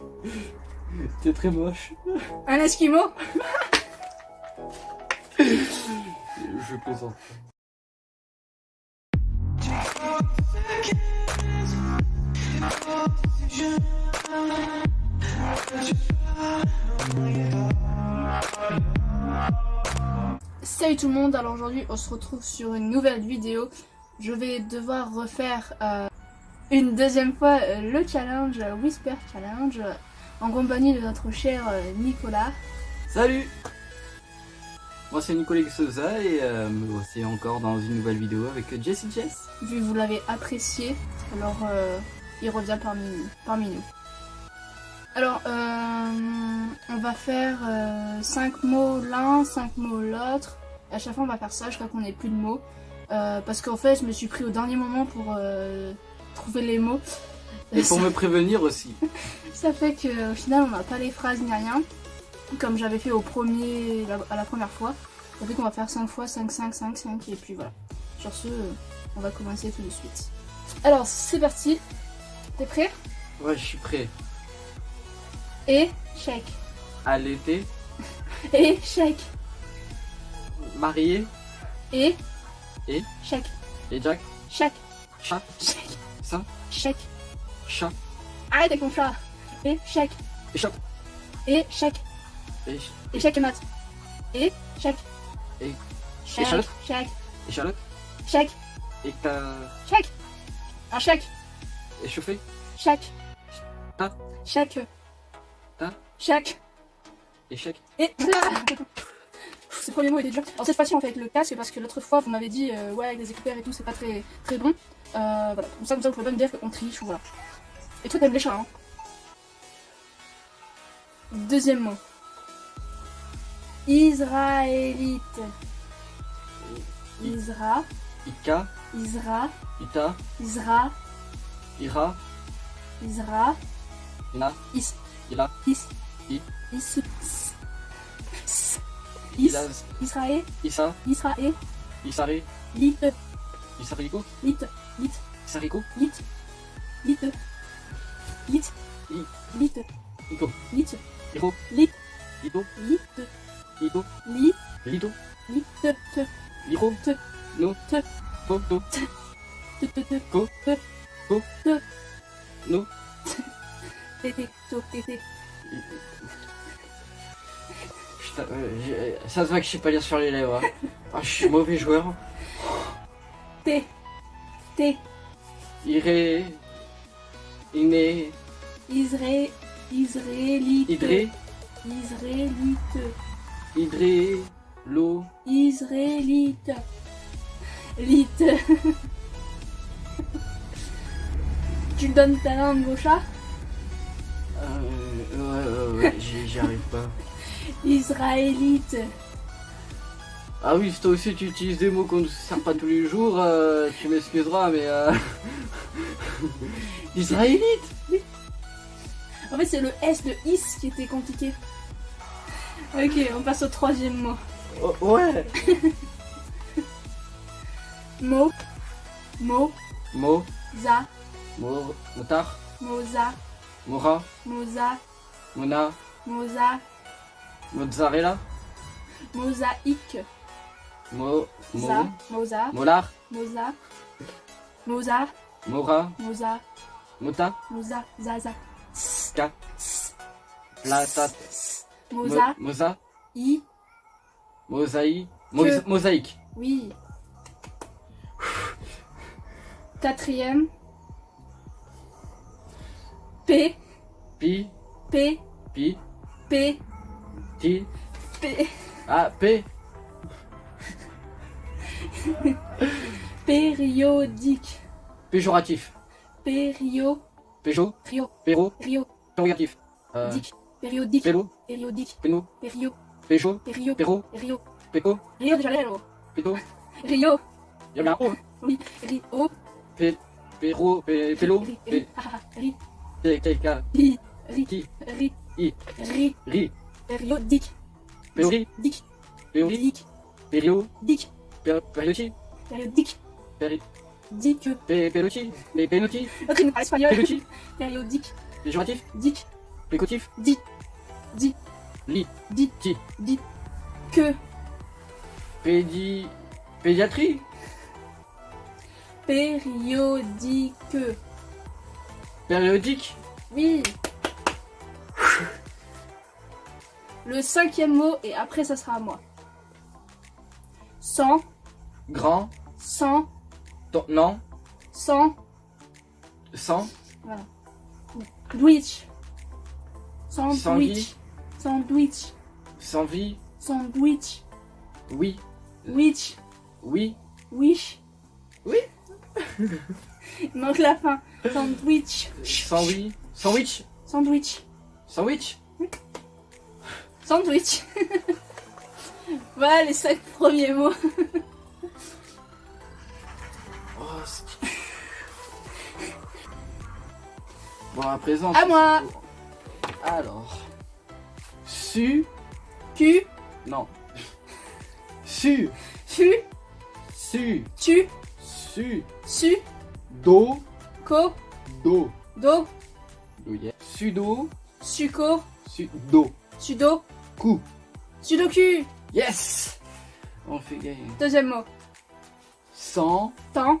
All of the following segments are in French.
T'es très moche. Un esquimau? Je plaisante. Salut tout le monde, alors aujourd'hui on se retrouve sur une nouvelle vidéo. Je vais devoir refaire euh, une deuxième fois euh, le challenge euh, Whisper Challenge euh, en compagnie de notre cher Nicolas. Salut Moi c'est Nicolas Souza et euh, me voici encore dans une nouvelle vidéo avec Jessie Jess. Vu que vous l'avez apprécié, alors euh, il revient parmi, parmi nous. Alors, euh, on va faire 5 mots l'un, 5 mots l'autre. À chaque fois, on va faire ça jusqu'à qu'on ait plus de mots. Parce qu'en fait, je me suis pris au dernier moment pour trouver les mots. Et pour me prévenir aussi. Ça fait qu'au final, on n'a pas les phrases ni rien. Comme j'avais fait au premier, à la première fois. Ça fait qu'on va faire 5 fois 5, 5, 5, 5. Et puis voilà. Sur ce, on va commencer tout de suite. Alors, c'est parti. T'es prêt? Ouais, je suis prêt. Échec. À l'été, Échec. marié, Et. Et Chèque. et Jack, Chèque. chat, Chèque. Ça, Chèque. chat, Arrête avec mon chat. Échec. Échec. et Échec et maths. Et. Chèque. Et- Chèque. échalote. Chèque. échalote, Chèque. et t'as Chèque. Un chèque. échauffé, Chèque. Ta. Chèque. Ta. Chèque. échec. Et. Ce premier mot était dur. Alors cette fois-ci on fait avec le casque parce que l'autre fois vous m'avez dit euh, ouais avec les écouteurs et tout c'est pas très très bon. Euh, voilà. Comme ça, comme ça vous pouvez pas me dire qu'on triche ou voilà. Et toi t'aimes les chats hein. Deuxième mot. Israélite. Isra. Ika, Isra. Ita, Isra. Ira, Isra. Ina, Is. Ila, Is. I. Is. Is. Is. Israël. Isa, Israël. Isari, Lit. Isariko, Lit. Lit. Isariko, Lit. Lit. Lit. Lit. Iko, Lit. Iro, Lit. Ito, Lit. Ito, Lit. Lito, Lit. Te. Liro, Te. No, Te. To, To, Te. Te. Te. Ko, Te. Ko, Te. No, Te. Te. To. Te. Te. Putain, euh, j'ai- ça se voit que je sais pas lire sur les lèvres. hein. Ah, je suis mauvais joueur. Te. Te. Iré, Iné, Israël. Israélite. Idré, Israélite. Idré, Lo, Israélite. Lite. tu donnes ta langue au chat? Euh, ouais, ouais, ouais, j'y j'y arrive pas. Israélite. Ah oui, si toi aussi tu utilises des mots qu'on ne sert pas tous les jours, euh, tu m'excuseras, mais euh... Israélite? En fait, c'est le S de is qui était compliqué. Ok, on passe au troisième mot. Oh, Ouais Mo. Mo. Mo, Za. Mo, Motard, Moza. Mora, Moza. Mona, Moza. Mozzarella, Mosaïque. Mo, Mo, Za. Moza. Molar, Moza. Moza. Mora, Moza. Mota, Moza. Zaza. Ska, Plata, Mo- Moza. Mosa, I. Mosaïque, Mo- Que- Mosaïque, Oui. Quatrième. P. Pi, P. Pi, P. Ti, P. Ah, P, Périodique. péjoratif, Pério. Péjo, Rio. Péro, Rio. interrogatif, euh, Dic. Périodique. Pélo, Périodique. Péno, Pério. Pécho, Pério. Péro, Rio. Péco, Rio de Janeiro. Péto, Rio. il y a un O. Oui. Rio. Pé, Péro, Pé, Pélo, Ri. Ri. Ah, ah, Ri. Ri. Ri. Qui, Ri. I, Ri. Ri, Périodique. Périodique. Périodique. Péri, Dic. Pé, Pélotti, Pé, Pénotti, Ok, nous parle espagnol. Pélotti, Périodique. péjoratif, Dic. Pécotif Dit. Dit. Lit. Dit. Ti. Dit. Que. Pédi... Pédiatrie Périodique. Périodique Oui. Le cinquième mot et après ça sera à moi. Sans, Grand sans, ton- Non sans, Sans Sandwich. Sandwich. Sandwich. Sandwich. Sans vie Sandwich. Oui Witch. Oui Wish. Oui. Il manque la fin. Sandwich. Oui Sandwich Sandwich. Sandwich Sandwich. voilà les cinq premiers mots. Oh, Bon, à présent. À moi. Alors. Su. Q. Non. Su. Fu. Su. Tu. Su. Su. Do. Co. Do. Do. Do. Sudo. Suco. Sudo. Sudo. Coup. Sudoku. Yes On fait gagner. Deuxième mot. Sans. Temps.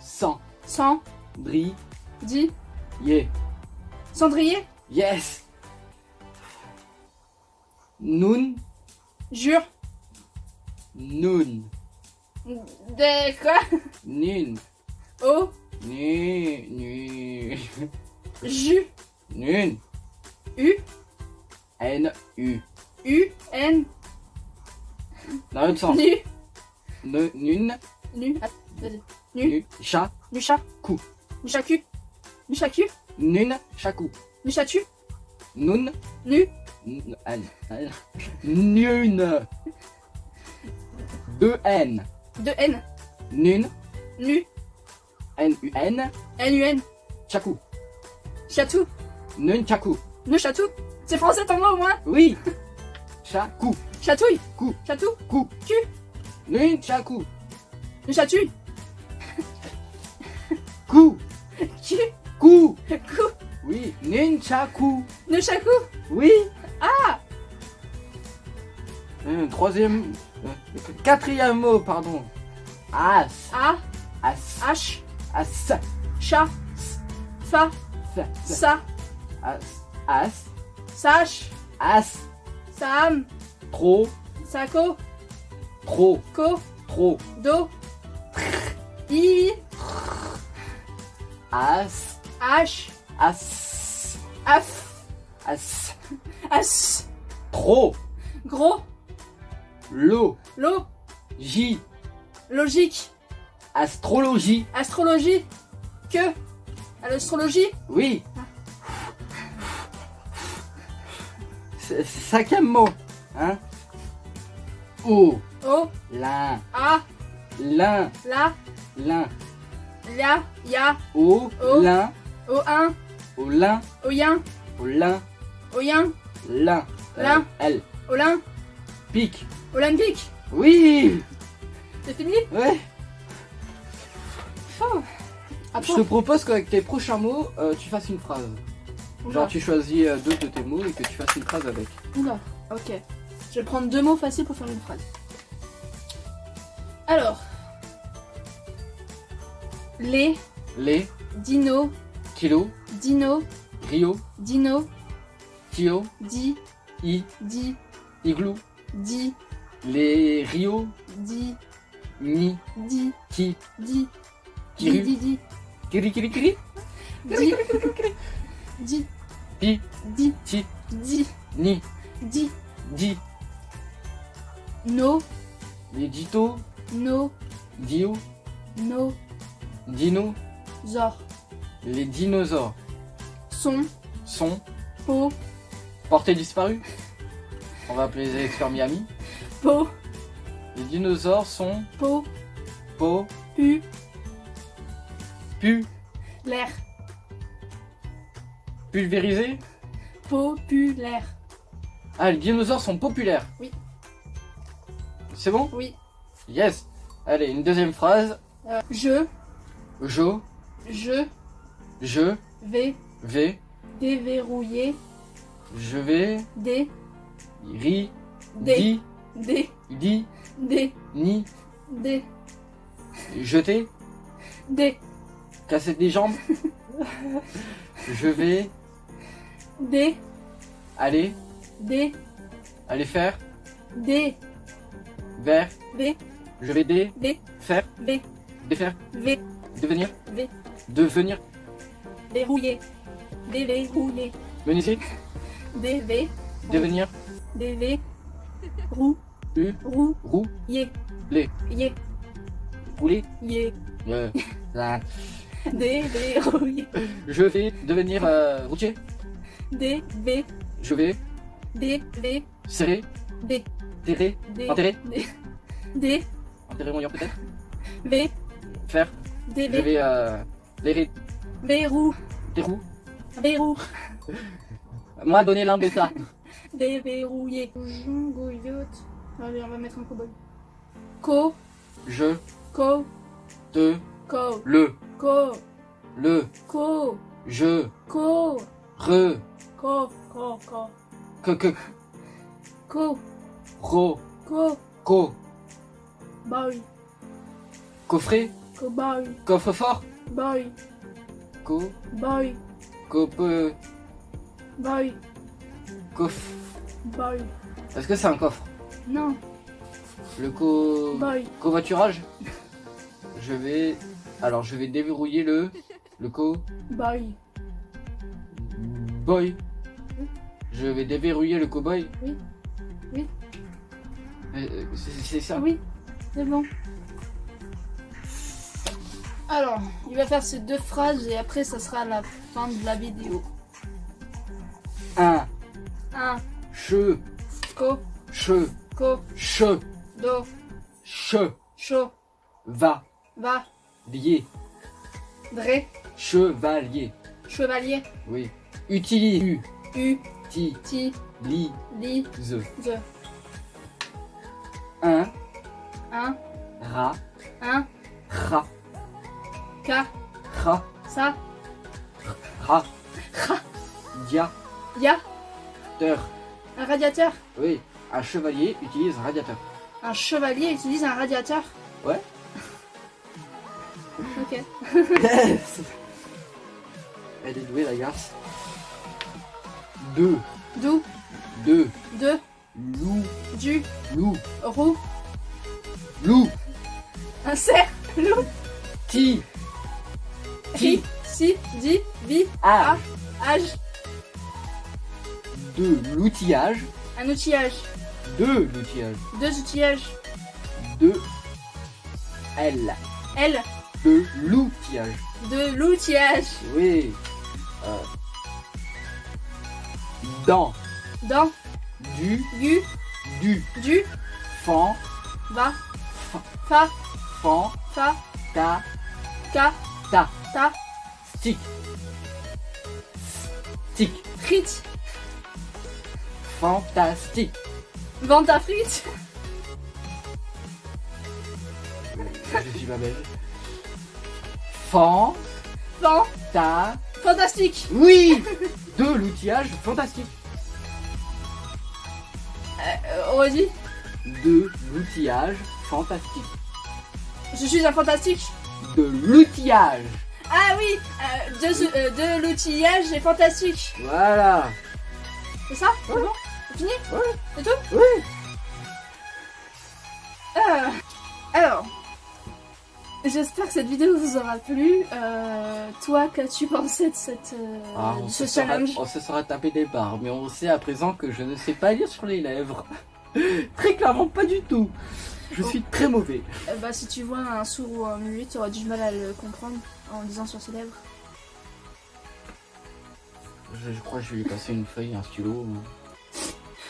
Sans. Sans. Dri. Dit. Yeah. Cendrier. Yes Nun. Jure. Nun. Des quoi? Nun. O. Nu. Nu. Ju. Nun. U. N. U. U. N. Dans l'autre sens. Nu. Ne, nun. Nu. Ah, vas-y. Nu. Nu. Chat. Nucha. Cou. Nuchacu. Nuchacu. Nun. Chakou. Nuchatu. Nun. Nu. N. N. N. Nun. Deux N. De N. Nun. Nu. N. U. N. N. U. N. Chakou. Chatou. Nun. Chakou. C'est français ton mot au moins Oui. Chakou. Chatouille. Cou. Chatou. Cou. Cul. Nun. Chakou. Nuchatouille. Cou. Cul. Cou. Cou. Oui. Nun. Chakou. Nuchaku. Oui. Ah Euh, troisième. euh, quatrième mot, pardon. As. A. As. H. As. Chat. Fa. Sa. As. As. Sache. As. Sam. Trop. Sako. Trop. Ko. Trop. Do. I. As. H. As. Af. As. As. Trop. Gros. Lo. Lo. J. Logique. Astrologie. Astrologie. Que. À l'astrologie. Oui. Cinquième mot. Hein. O. O. L'un. A. L'un. La. L'un. Ya. Ya. O. O. L'un. O. Un. Au lin. Oyen. Au lin. Oyen. Lin. Euh, Lin. L. Olin. Pique. Olympique. Oui. C'est fini? Ouais. À Je te propose qu'avec tes prochains mots, euh, tu fasses une phrase. Genre tu choisis euh, deux de tes mots et que tu fasses une phrase avec. Oula, ok. Je vais prendre deux mots faciles pour faire une phrase. Alors. Les, Les, dino, kilo, dino, rio, dino, tio, di, i, di, igloo, di, les rio, di, ni, di, ki, di, di, kiru, di, di, kiri kiri kiri, di, di, pi, di, ti, di, ni, di, di, no, les dito, no, dio, no, dino, zor, les dinosaures. Son, sont po, portés disparus. On va appeler les experts Miami. po, Les dinosaures sont po, po, pu, pu, l'air, pulvérisés. populaire. Ah, les dinosaures sont populaires. Oui. C'est bon? Oui. Yes. Allez, une deuxième phrase. Euh, je, Jo, je je, vais vais, déverrouiller Je vais. Des. Ri. Di. Des. Di. Des. Ni. Des. Jeter. Des. Casser des jambes. Je vais. Des. Aller. Des. Aller faire. Des. Vers. V. Je vais des. V. Faire. V. Défaire. V. Devenir. V. Devenir. Verrouiller. Déverrouiller. Menuisier. Des V. Devenir. Des V. Roux. U. Roux. Roux. Yé. Les. Yé. Rouler. Yé. Euh. Déverrouiller. Je vais devenir euh, routier. Des V. Je vais Des V. serrer. Des. Terrer. Des. Enterrer. Des. Des. Enterrer mon lion peut-être. V. Faire. Je V. vais euh, les Verrou. des roues. Verrou. Moi donner l'un de ça. Déverrouiller. Allez, on va mettre un cowboy. Co. Je Co. te Co. le Co. le Co. je Co. re Co. Co. Co. que que Co. ro Co. co Boy. coffret Cowboy. coffre fort Boy. co Boy. cope Boy. coffre. Boy. Est-ce que c'est un coffre? Non. Le co Boy. covoiturage? Je vais alors je vais déverrouiller le le co Boy. boy. Je vais déverrouiller le cowboy. Oui. Oui. Euh, C'est ça. Oui, c'est bon. Alors, il va faire ces deux phrases et après ça sera la fin de la vidéo. Un 1. che Co. che Co. che Do. che Chaud. va Va. lier Dre. chevalier. Chevalier. Oui. Utilise. U. Ti. Ti. Li. Li. Ze. Ze. Un. 1. Ra. 1. Ra. Ka. Ra. Sa. Ra. Ra. Dia. Ya. Teur. Un radiateur. Oui. Un chevalier utilise un radiateur. Un chevalier utilise un radiateur. Ouais. Ok. Yes Elle est douée la garce. Deux. D'où. Deux. De. Loup. Du. Loup. Roux. Loup. Un cerf. Loup. Ti. Ri. Si. Di. Vi. A. Âge. De l'outillage. Un outillage. De l'outillage. Deux outillages. De L. L. De l'outillage. De l'outillage. Oui. Dans. Dans. Du. Gu. Du. Du. Fan. Va. Fa. Fan. Fa. Ta. Ka. Ta. Ta. Stick. Stick. Frites. Fantastique. Vente à frites. Je suis pas belge. Fan. Fan. Ta. Fantastique. Oui De l'outillage fantastique. Euh, redis. De l'outillage fantastique. Je suis un fantastique. De l'outillage. Ah oui. euh, de, euh, de l'outillage est fantastique. Voilà. C'est ça C'est bon C'est fini. C'est tout Oui. Euh, Alors. J'espère que cette vidéo vous aura plu. Euh, toi, qu'as-tu pensé de cette, euh, Ah, on, ce se sera, challenge on se sera tapé des barres, mais on sait à présent que je ne sais pas lire sur les lèvres. très clairement, pas du tout. Je suis très mauvais. Euh, Bah, si tu vois un sourd ou un muet, tu auras du mal à le comprendre en lisant sur ses lèvres. Je, je crois que je vais lui passer une feuille, un stylo.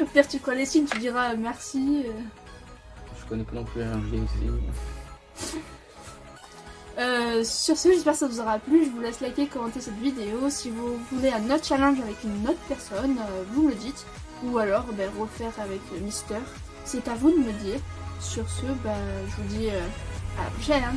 Au pire, tu crois les signes, tu diras merci. Je connais pas non plus l'anglais aussi. Euh, sur ce, j'espère que ça vous aura plu. Je vous laisse liker, commenter cette vidéo. Si vous voulez un autre challenge avec une autre personne, euh, vous me le dites. Ou alors, ben, refaire avec Mister. C'est à vous de me dire. Sur ce, ben, je vous dis euh, à la prochaine. hein.